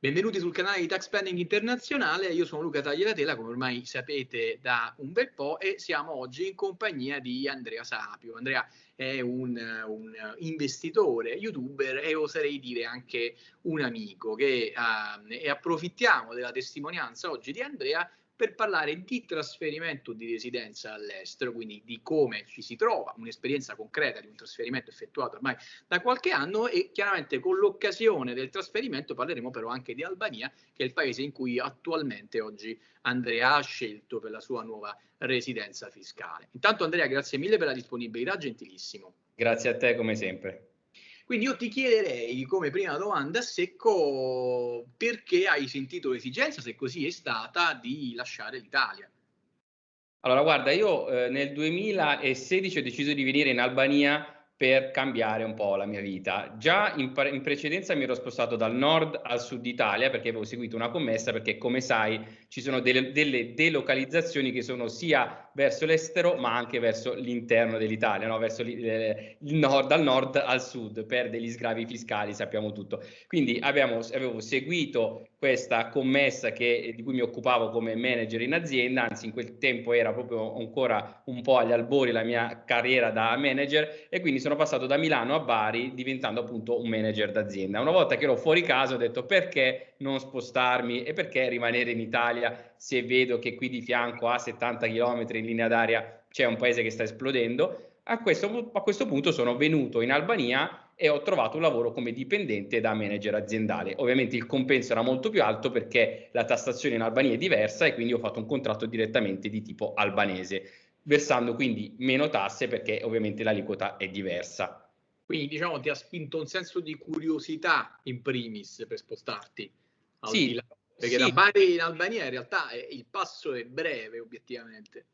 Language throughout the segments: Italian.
Benvenuti sul canale di Tax Planning Internazionale, io sono Luca Tagliatela, come ormai sapete da un bel po' e siamo oggi in compagnia di Andrea Sapio. Andrea è un, un investitore, youtuber e oserei dire anche un amico che, uh, e approfittiamo della testimonianza oggi di Andrea per parlare di trasferimento di residenza all'estero, quindi di come ci si trova, un'esperienza concreta di un trasferimento effettuato ormai da qualche anno e chiaramente con l'occasione del trasferimento parleremo però anche di Albania, che è il paese in cui attualmente oggi Andrea ha scelto per la sua nuova residenza fiscale. Intanto Andrea, grazie mille per la disponibilità, gentilissimo. Grazie a te come sempre. Quindi io ti chiederei come prima domanda secco perché hai sentito l'esigenza, se così è stata, di lasciare l'Italia. Allora guarda, io eh, nel 2016 ho deciso di venire in Albania per cambiare un po' la mia vita. Già in, in, precedenza mi ero spostato dal nord al sud Italia perché avevo seguito una commessa perché come sai ci sono delle, delle delocalizzazioni che sono sia verso l'estero ma anche verso l'interno dell'Italia, no? verso il nord, dal nord al sud per degli sgravi fiscali, sappiamo tutto. Quindi abbiamo, avevo seguito questa commessa che, di cui mi occupavo come manager in azienda, anzi in quel tempo era proprio ancora un po' agli albori la mia carriera da manager e quindi sono passato da Milano a Bari diventando appunto un manager d'azienda. Una volta che ero fuori casa ho detto perché non spostarmi e perché rimanere in Italia se vedo che qui di fianco a 70 km in linea d'aria c'è un paese che sta esplodendo. A questo, a questo punto sono venuto in Albania e ho trovato un lavoro come dipendente da manager aziendale. Ovviamente il compenso era molto più alto perché la tassazione in Albania è diversa e quindi ho fatto un contratto direttamente di tipo albanese, versando quindi meno tasse perché ovviamente l'aliquota è diversa. Quindi diciamo ti ha spinto un senso di curiosità in primis per spostarti. Sì, perché sì. da Bari in Albania in realtà è, il passo è breve obiettivamente.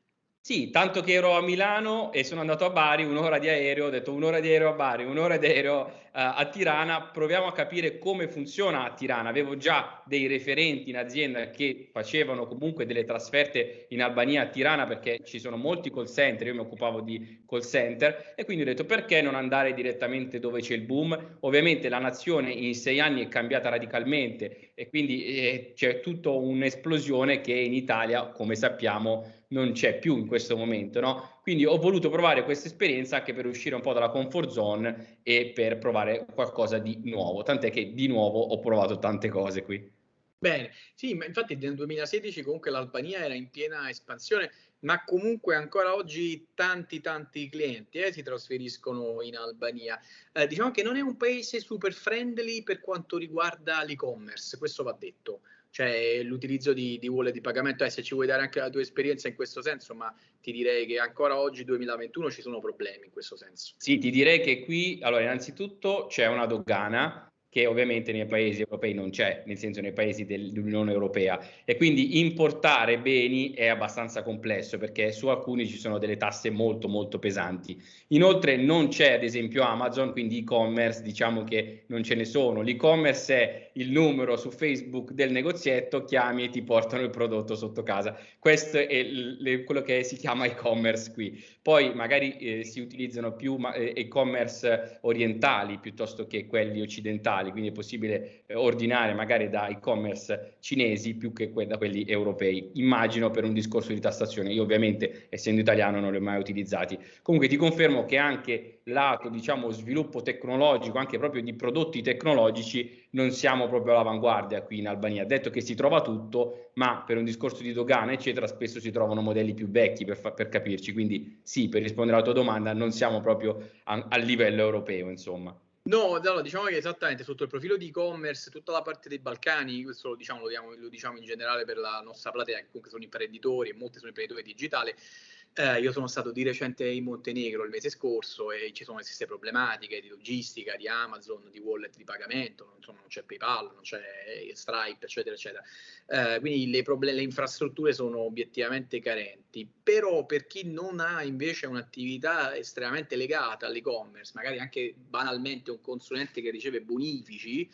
Sì, tanto che ero a Milano e sono andato a Bari, un'ora di aereo, ho detto un'ora di aereo a Bari, un'ora di aereo uh, a Tirana, proviamo a capire come funziona a Tirana. Avevo già dei referenti in azienda che facevano comunque delle trasferte in Albania a Tirana perché ci sono molti call center, io mi occupavo di call center e quindi ho detto perché non andare direttamente dove c'è il boom. Ovviamente la nazione in sei anni è cambiata radicalmente e quindi eh, c'è tutta un'esplosione che in Italia, come sappiamo, non c'è più in questo momento, no? Quindi ho voluto provare questa esperienza anche per uscire un po' dalla comfort zone e per provare qualcosa di nuovo, tant'è che di nuovo ho provato tante cose qui. Bene, sì, ma infatti nel 2016 comunque l'Albania era in piena espansione, ma comunque ancora oggi tanti tanti clienti eh, si trasferiscono in Albania. Eh, diciamo che non è un paese super friendly per quanto riguarda l'e-commerce, questo va detto cioè l'utilizzo di, di wallet di pagamento, eh, se ci vuoi dare anche la tua esperienza in questo senso, ma ti direi che ancora oggi, 2021, ci sono problemi in questo senso. Sì, ti direi che qui, allora, innanzitutto c'è una dogana che ovviamente nei paesi europei non c'è, nel senso nei paesi dell'Unione Europea e quindi importare beni è abbastanza complesso perché su alcuni ci sono delle tasse molto molto pesanti. Inoltre non c'è ad esempio Amazon, quindi e-commerce diciamo che non ce ne sono. L'e-commerce è il numero su Facebook del negozietto, chiami e ti portano il prodotto sotto casa. Questo è le, quello che si chiama e-commerce qui. Poi magari eh, si utilizzano più eh, e-commerce orientali piuttosto che quelli occidentali globali, quindi è possibile eh, ordinare magari da e-commerce cinesi più che que da quelli europei. Immagino per un discorso di tassazione, io ovviamente essendo italiano non li ho mai utilizzati. Comunque ti confermo che anche lato diciamo sviluppo tecnologico, anche proprio di prodotti tecnologici, non siamo proprio all'avanguardia qui in Albania. Detto che si trova tutto, ma per un discorso di dogana eccetera spesso si trovano modelli più vecchi per, per capirci. Quindi sì, per rispondere alla tua domanda, non siamo proprio a, a livello europeo insomma. No, allora, diciamo che esattamente sotto il profilo di e-commerce, tutta la parte dei Balcani, questo lo diciamo, lo, diamo, lo diciamo in generale per la nostra platea, che comunque sono imprenditori e molti sono imprenditori digitali, eh, io sono stato di recente in Montenegro il mese scorso e ci sono stesse problematiche di logistica, di Amazon, di wallet di pagamento, insomma non c'è PayPal, non c'è Stripe, eccetera, eccetera. Eh, quindi le, le, infrastrutture sono obiettivamente carenti, però per chi non ha invece un'attività estremamente legata all'e-commerce, magari anche banalmente un consulente che riceve bonifici,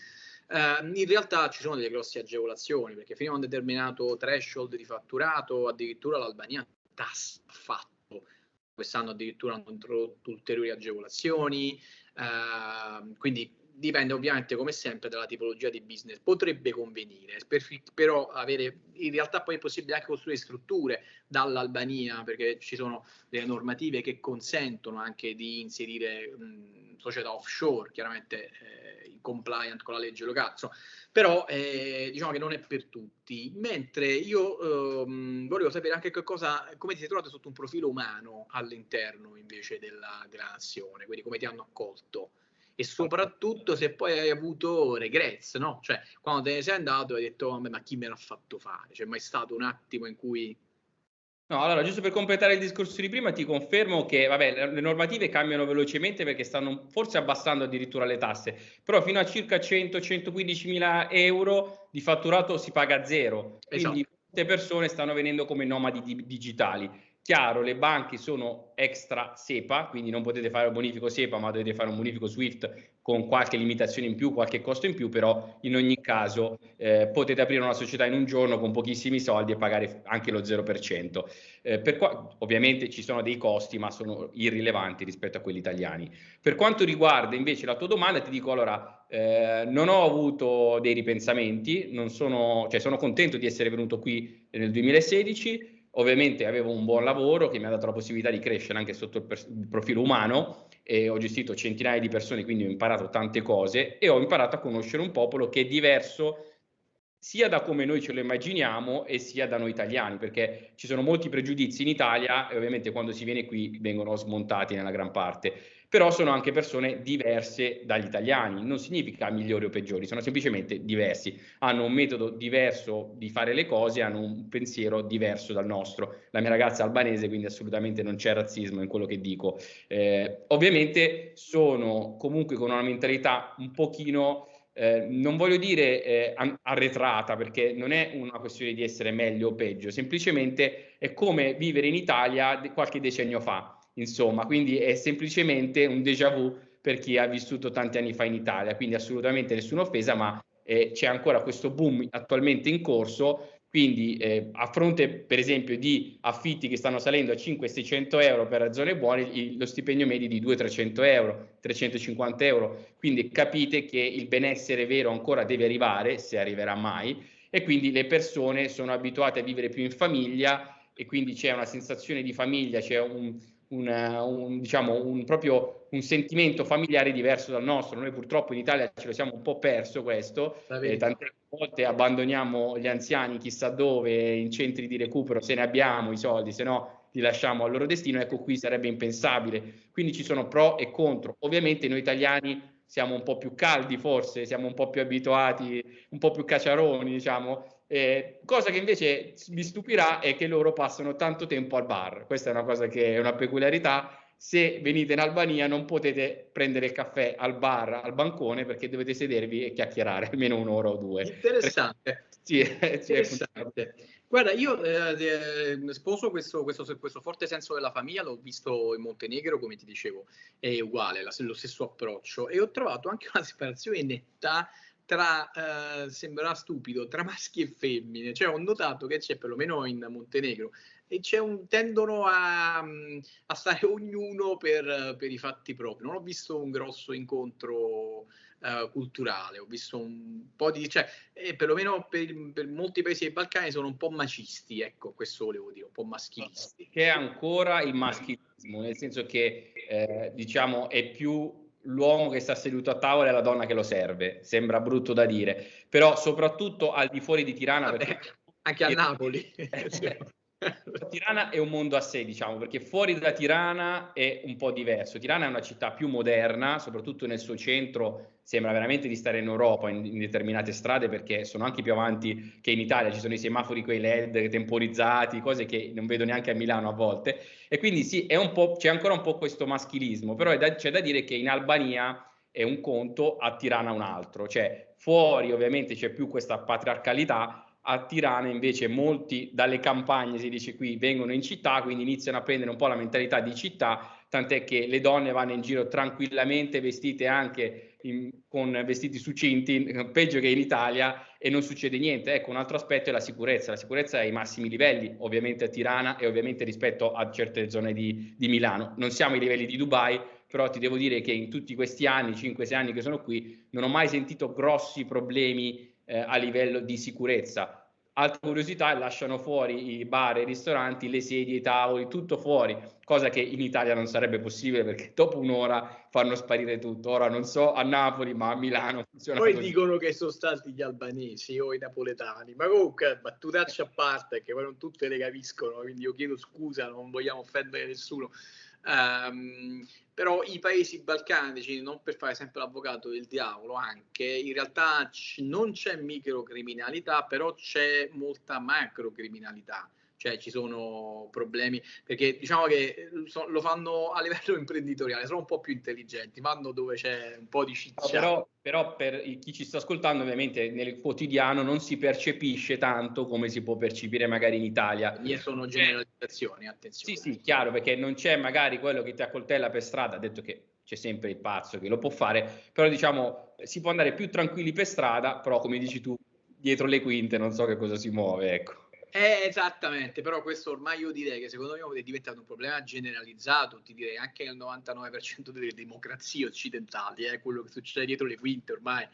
Uh, in realtà ci sono delle grosse agevolazioni perché fino a un determinato threshold di fatturato addirittura l'Albania tasse fatto. Quest'anno addirittura hanno introdotto ulteriori agevolazioni, eh, quindi dipende ovviamente come sempre dalla tipologia di business, potrebbe convenire, per, però avere, in realtà poi è possibile anche costruire strutture dall'Albania perché ci sono delle normative che consentono anche di inserire mh, società offshore, chiaramente eh, compliant con la legge locale, insomma, però eh, diciamo che non è per tutti, mentre io ehm, volevo sapere anche che cosa, come ti sei trovato sotto un profilo umano all'interno invece della, della nazione, quindi come ti hanno accolto e soprattutto se poi hai avuto regrets, no? Cioè, quando te ne sei andato hai detto, oh, ma chi me l'ha fatto fare? C'è mai stato un attimo in cui... No, allora, giusto per completare il discorso di prima, ti confermo che, vabbè, le normative cambiano velocemente perché stanno forse abbassando addirittura le tasse, però fino a circa 100-115 mila euro di fatturato si paga zero. Quindi esatto. molte persone stanno venendo come nomadi di digitali. Chiaro, le banche sono extra SEPA, quindi non potete fare un bonifico SEPA, ma dovete fare un bonifico SWIFT con qualche limitazione in più, qualche costo in più, però in ogni caso eh, potete aprire una società in un giorno con pochissimi soldi e pagare anche lo 0%. Eh, per qua, ovviamente ci sono dei costi, ma sono irrilevanti rispetto a quelli italiani. Per quanto riguarda invece la tua domanda, ti dico allora, eh, non ho avuto dei ripensamenti, sono, cioè sono contento di essere venuto qui nel 2016 Ovviamente avevo un buon lavoro che mi ha dato la possibilità di crescere anche sotto il, il, profilo umano e ho gestito centinaia di persone, quindi ho imparato tante cose e ho imparato a conoscere un popolo che è diverso sia da come noi ce lo immaginiamo e sia da noi italiani, perché ci sono molti pregiudizi in Italia e ovviamente quando si viene qui vengono smontati nella gran parte però sono anche persone diverse dagli italiani, non significa migliori o peggiori, sono semplicemente diversi, hanno un metodo diverso di fare le cose, hanno un pensiero diverso dal nostro. La mia ragazza è albanese, quindi assolutamente non c'è razzismo in quello che dico. Eh, ovviamente sono comunque con una mentalità un pochino eh, non voglio dire eh, arretrata perché non è una questione di essere meglio o peggio, semplicemente è come vivere in Italia qualche decennio fa insomma, quindi è semplicemente un déjà vu per chi ha vissuto tanti anni fa in Italia, quindi assolutamente nessuna offesa, ma eh, c'è ancora questo boom attualmente in corso, quindi eh, a fronte per esempio di affitti che stanno salendo a 500-600 euro per zone buone, il, lo stipendio medio è di 200-300 euro, 350 euro, quindi capite che il benessere vero ancora deve arrivare, se arriverà mai, e quindi le persone sono abituate a vivere più in famiglia e quindi c'è una sensazione di famiglia, c'è un, una, un, diciamo, un, proprio un sentimento familiare diverso dal nostro. Noi purtroppo in Italia ce lo siamo un po' perso questo, eh, tante volte abbandoniamo gli anziani chissà dove, in centri di recupero, se ne abbiamo i soldi, se no li lasciamo al loro destino, ecco qui sarebbe impensabile. Quindi ci sono pro e contro. Ovviamente noi italiani siamo un po' più caldi forse, siamo un po' più abituati, un po' più cacciaroni, diciamo, eh, cosa che invece mi stupirà è che loro passano tanto tempo al bar. Questa è una cosa che è una peculiarità. Se venite in Albania non potete prendere il caffè al bar, al bancone, perché dovete sedervi e chiacchierare almeno un'ora o due. Interessante. sì, Interessante. Guarda, io eh, eh, sposo questo, questo, questo, forte senso della famiglia, l'ho visto in Montenegro, come ti dicevo, è uguale, la, lo stesso approccio, e ho trovato anche una separazione netta tra, eh, sembrerà stupido, tra maschi e femmine. Cioè ho notato che c'è perlomeno in Montenegro e c'è un, tendono a, a stare ognuno per, per, i fatti propri. Non ho visto un grosso incontro uh, culturale, ho visto un po' di... cioè, eh, perlomeno per, per, molti paesi dei Balcani sono un po' macisti, ecco, questo volevo dire, un po' maschilisti. Che è ancora il maschilismo, nel senso che, eh, diciamo, è più l'uomo che sta seduto a tavola e la donna che lo serve. Sembra brutto da dire, però soprattutto al di fuori di Tirana. Vabbè, perché... Anche a Napoli. Tirana è un mondo a sé, diciamo, perché fuori da Tirana è un po' diverso. Tirana è una città più moderna, soprattutto nel suo centro sembra veramente di stare in Europa in, in determinate strade perché sono anche più avanti che in Italia, ci sono i semafori con i LED temporizzati, cose che non vedo neanche a Milano a volte. E quindi sì, c'è ancora un po' questo maschilismo, però da, c'è da dire che in Albania è un conto, a Tirana un altro, cioè fuori ovviamente c'è più questa patriarcalità, a Tirana invece molti dalle campagne, si dice qui, vengono in città, quindi iniziano a prendere un po' la mentalità di città, tant'è che le donne vanno in giro tranquillamente vestite anche in, con vestiti succinti, peggio che in Italia, e non succede niente. Ecco, un altro aspetto è la sicurezza. La sicurezza è ai massimi livelli, ovviamente a Tirana e ovviamente rispetto a certe zone di, di Milano. Non siamo ai livelli di Dubai, però ti devo dire che in tutti questi anni, 5-6 anni che sono qui, non ho mai sentito grossi problemi eh, a livello di sicurezza. Altra curiosità, lasciano fuori i bar, i ristoranti, le sedie, i tavoli, tutto fuori, cosa che in Italia non sarebbe possibile perché dopo un'ora fanno sparire tutto. Ora non so a Napoli, ma a Milano funziona Poi così. dicono che sono stati gli albanesi o i napoletani, ma comunque battutaccia a parte, che poi non tutte le capiscono, quindi io chiedo scusa, non vogliamo offendere nessuno. Um, però i paesi balcanici, non per fare sempre l'avvocato del diavolo, anche in realtà c- non c'è microcriminalità, però c'è molta macrocriminalità cioè ci sono problemi, perché diciamo che eh, so, lo fanno a livello imprenditoriale, sono un po' più intelligenti, vanno dove c'è un po' di ciccia. Però, però, per chi ci sta ascoltando, ovviamente nel quotidiano non si percepisce tanto come si può percepire magari in Italia. Mie sono generalizzazioni, attenzione. Sì, sì, chiaro, perché non c'è magari quello che ti accoltella per strada, ha detto che c'è sempre il pazzo che lo può fare, però diciamo si può andare più tranquilli per strada, però come dici tu, dietro le quinte non so che cosa si muove, ecco. Eh, esattamente, però questo ormai io direi che secondo me è diventato un problema generalizzato, ti direi anche nel 99% delle democrazie occidentali, è eh, quello che succede dietro le quinte ormai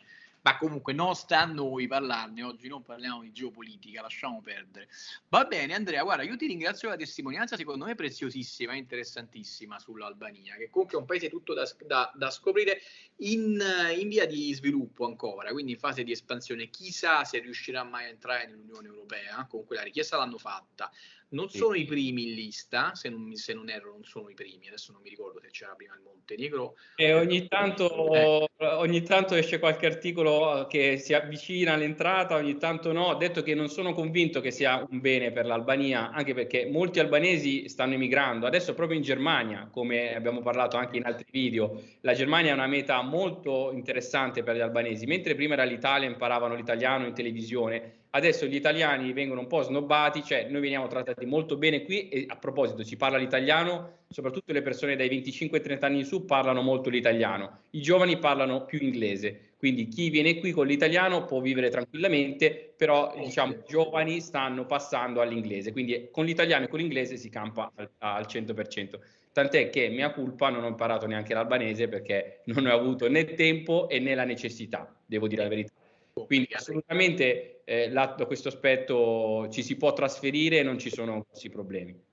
ma comunque non sta a noi parlarne oggi, non parliamo di geopolitica, lasciamo perdere. Va bene Andrea, guarda, io ti ringrazio per la testimonianza, secondo me preziosissima interessantissima sull'Albania, che comunque è un paese tutto da, da, da scoprire in, in, via di sviluppo ancora, quindi in fase di espansione. Chissà se riuscirà mai a entrare nell'Unione Europea, comunque la richiesta l'hanno fatta. Non sono i primi in lista, se non, se non, erro non sono i primi, adesso non mi ricordo se c'era prima il Montenegro. E ogni tanto, eh. ogni tanto esce qualche articolo che si avvicina all'entrata, ogni tanto no. Ho detto che non sono convinto che sia un bene per l'Albania, anche perché molti albanesi stanno emigrando. Adesso proprio in Germania, come abbiamo parlato anche in altri video, la Germania è una meta molto interessante per gli albanesi. Mentre prima era l'Italia, imparavano l'italiano in televisione, adesso gli italiani vengono un po' snobbati, cioè noi veniamo trattati molto bene qui e a proposito si parla l'italiano, soprattutto le persone dai 25 ai 30 anni in su parlano molto l'italiano, i giovani parlano più inglese, quindi chi viene qui con l'italiano può vivere tranquillamente, però diciamo i giovani stanno passando all'inglese, quindi con l'italiano e con l'inglese si campa al, al 100%. Tant'è che mia colpa non ho imparato neanche l'albanese perché non ho avuto né tempo e né la necessità, devo dire la verità. Quindi assolutamente eh, da questo aspetto ci si può trasferire e non ci sono grossi problemi.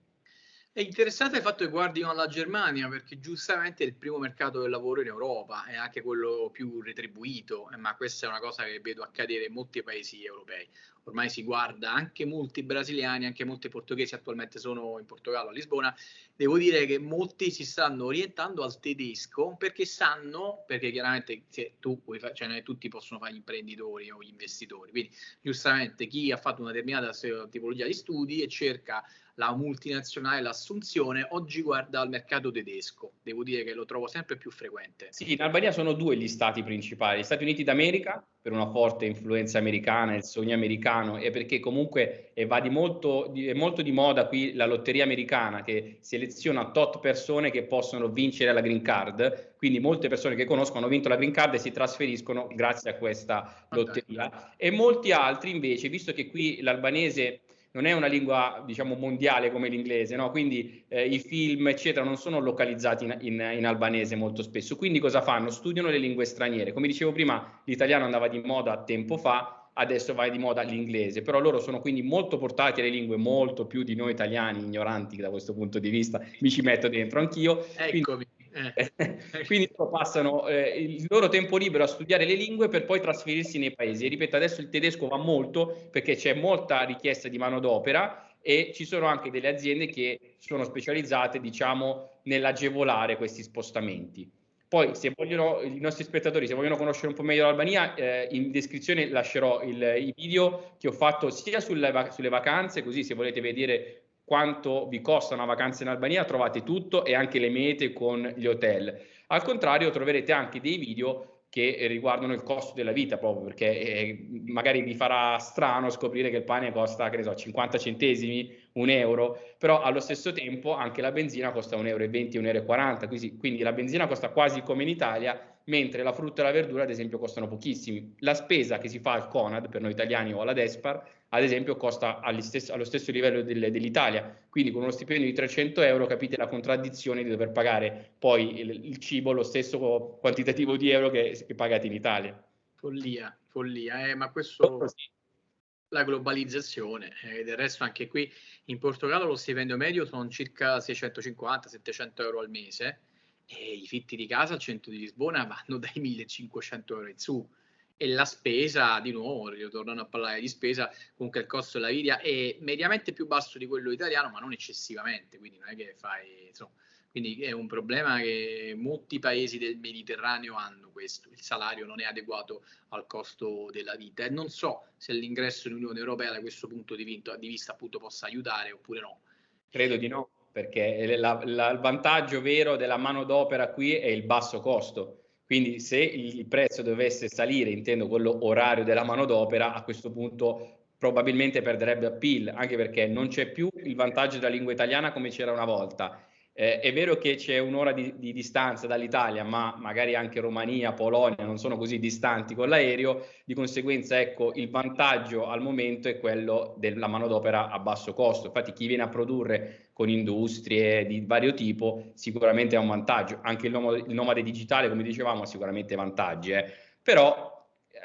È interessante il fatto che guardino alla Germania perché giustamente è il primo mercato del lavoro in Europa è anche quello più retribuito, eh, ma questa è una cosa che vedo accadere in molti paesi europei. Ormai si guarda anche molti brasiliani, anche molti portoghesi attualmente sono in Portogallo, a Lisbona. Devo dire che molti si stanno orientando al tedesco perché sanno, perché chiaramente se tu cioè non tutti possono fare gli imprenditori o gli investitori, quindi giustamente chi ha fatto una determinata tipologia di studi e cerca la multinazionale, l'assunzione, oggi guarda al mercato tedesco. Devo dire che lo trovo sempre più frequente. Sì, in Albania sono due gli stati principali, gli Stati Uniti d'America per una forte influenza americana, il sogno americano e perché comunque va di molto, di, è molto di moda qui la lotteria americana che seleziona tot persone che possono vincere la green card, quindi molte persone che conoscono hanno vinto la green card e si trasferiscono grazie a questa lotteria. E molti altri invece, visto che qui l'albanese non è una lingua diciamo mondiale come l'inglese, no? quindi eh, i film eccetera non sono localizzati in, in, in, albanese molto spesso, quindi cosa fanno? Studiano le lingue straniere, come dicevo prima l'italiano andava di moda tempo fa, adesso va di moda l'inglese, però loro sono quindi molto portati alle lingue molto più di noi italiani ignoranti da questo punto di vista, mi ci metto dentro anch'io. Eccomi. Quindi, eh. Quindi passano eh, il loro tempo libero a studiare le lingue per poi trasferirsi nei paesi. E ripeto, adesso il tedesco va molto perché c'è molta richiesta di manodopera e ci sono anche delle aziende che sono specializzate, diciamo, nell'agevolare questi spostamenti. Poi, se vogliono, i nostri spettatori, se vogliono conoscere un po' meglio l'Albania, eh, in descrizione lascerò il, i video che ho fatto sia sulle, sulle vacanze, così se volete vedere quanto vi costa una vacanza in Albania, trovate tutto e anche le mete con gli hotel. Al contrario, troverete anche dei video che riguardano il costo della vita proprio perché eh, magari vi farà strano scoprire che il pane costa, che ne so, 50 centesimi, un euro, però allo stesso tempo anche la benzina costa 1,20 euro, 1,40 euro, quindi, quindi la benzina costa quasi come in Italia mentre la frutta e la verdura ad esempio costano pochissimi. La spesa che si fa al Conad per noi italiani o alla Despar ad esempio costa allo stesso livello del, dell'Italia, quindi con uno stipendio di 300 euro capite la contraddizione di dover pagare poi il, il cibo lo stesso quantitativo di euro che, che pagate in Italia. Follia, follia, eh, ma questo la globalizzazione, eh, del resto anche qui in Portogallo lo stipendio medio sono circa 650-700 euro al mese e i fitti di casa al centro di Lisbona vanno dai 1500 euro in su. E la spesa, di nuovo, ritornando a parlare di spesa, comunque il costo della vita è mediamente più basso di quello italiano, ma non eccessivamente, quindi non è che fai, insomma, quindi è un problema che molti paesi del Mediterraneo hanno questo, il salario non è adeguato al costo della vita. E non so se l'ingresso nell'Unione Europea da questo punto di vista appunto possa aiutare oppure no. Credo di no, perché la, la, il vantaggio vero della manodopera qui è il basso costo. Quindi se il prezzo dovesse salire, intendo quello orario della manodopera, a questo punto probabilmente perderebbe appeal, anche perché non c'è più il vantaggio della lingua italiana come c'era una volta eh, è vero che c'è un'ora di, di, distanza dall'Italia, ma magari anche Romania, Polonia non sono così distanti con l'aereo, di conseguenza ecco il vantaggio al momento è quello della manodopera a basso costo. Infatti chi viene a produrre con industrie di vario tipo sicuramente ha un vantaggio, anche il nomade, il nomade digitale come dicevamo ha sicuramente vantaggi, eh. però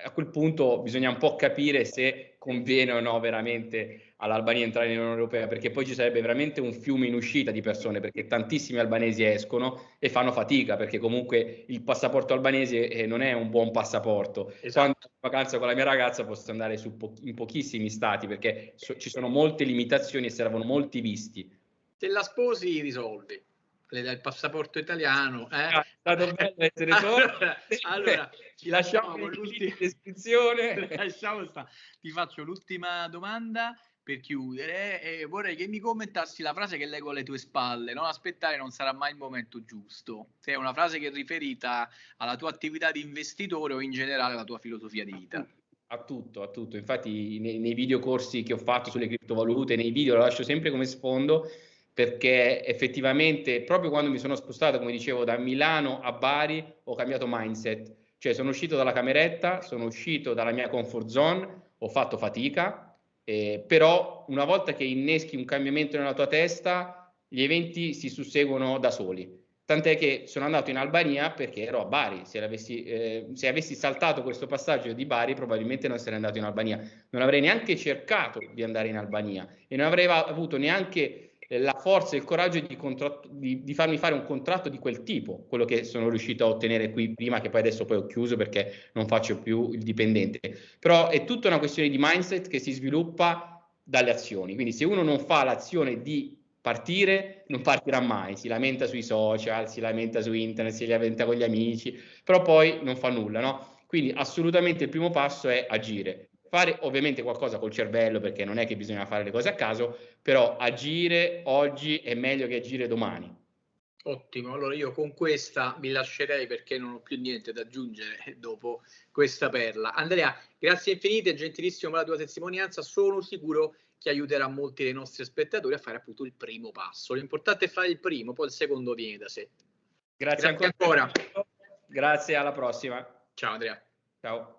a quel punto bisogna un po' capire se conviene o no veramente all'Albania entrare nell'Unione Europea, perché poi ci sarebbe veramente un fiume in uscita di persone, perché tantissimi albanesi escono e fanno fatica, perché comunque il passaporto albanese eh, non è un buon passaporto. Esatto. Quando in vacanza con la mia ragazza posso andare po- in pochissimi stati, perché so- ci sono molte limitazioni e servono molti visti. Se la sposi risolvi le dà il passaporto italiano. Eh? Ah, è stato bello essere allora, allora ci lasciamo con l'ultima descrizione. Lasciamo sta. Ti faccio l'ultima domanda per chiudere e vorrei che mi commentassi la frase che leggo alle tue spalle. Non aspettare non sarà mai il momento giusto. Se è una frase che è riferita alla tua attività di investitore o in generale alla tua filosofia di vita. A tutto, a tutto. Infatti nei, nei video corsi che ho fatto sulle criptovalute, nei video lo lascio sempre come sfondo perché effettivamente proprio quando mi sono spostato, come dicevo, da Milano a Bari ho cambiato mindset, cioè sono uscito dalla cameretta, sono uscito dalla mia comfort zone, ho fatto fatica, eh, però una volta che inneschi un cambiamento nella tua testa, gli eventi si susseguono da soli. Tant'è che sono andato in Albania perché ero a Bari. Se eh, se avessi, saltato questo passaggio di Bari, probabilmente non sarei andato in Albania. Non avrei neanche cercato di andare in Albania e non avrei avuto neanche la forza e il coraggio di, di, di, farmi fare un contratto di quel tipo, quello che sono riuscito a ottenere qui prima, che poi adesso poi ho chiuso perché non faccio più il dipendente. Però è tutta una questione di mindset che si sviluppa dalle azioni. Quindi se uno non fa l'azione di partire, non partirà mai, si lamenta sui social, si lamenta su internet, si lamenta con gli amici, però poi non fa nulla, no? Quindi assolutamente il primo passo è agire fare ovviamente qualcosa col cervello perché non è che bisogna fare le cose a caso, però agire oggi è meglio che agire domani. Ottimo, allora io con questa vi lascerei perché non ho più niente da aggiungere dopo questa perla. Andrea, grazie infinite, gentilissimo per la tua testimonianza, sono sicuro che aiuterà molti dei nostri spettatori a fare appunto il primo passo. L'importante è fare il primo, poi il secondo viene da sé. Grazie, grazie ancora. ancora. Grazie, alla prossima. Ciao Andrea. Ciao.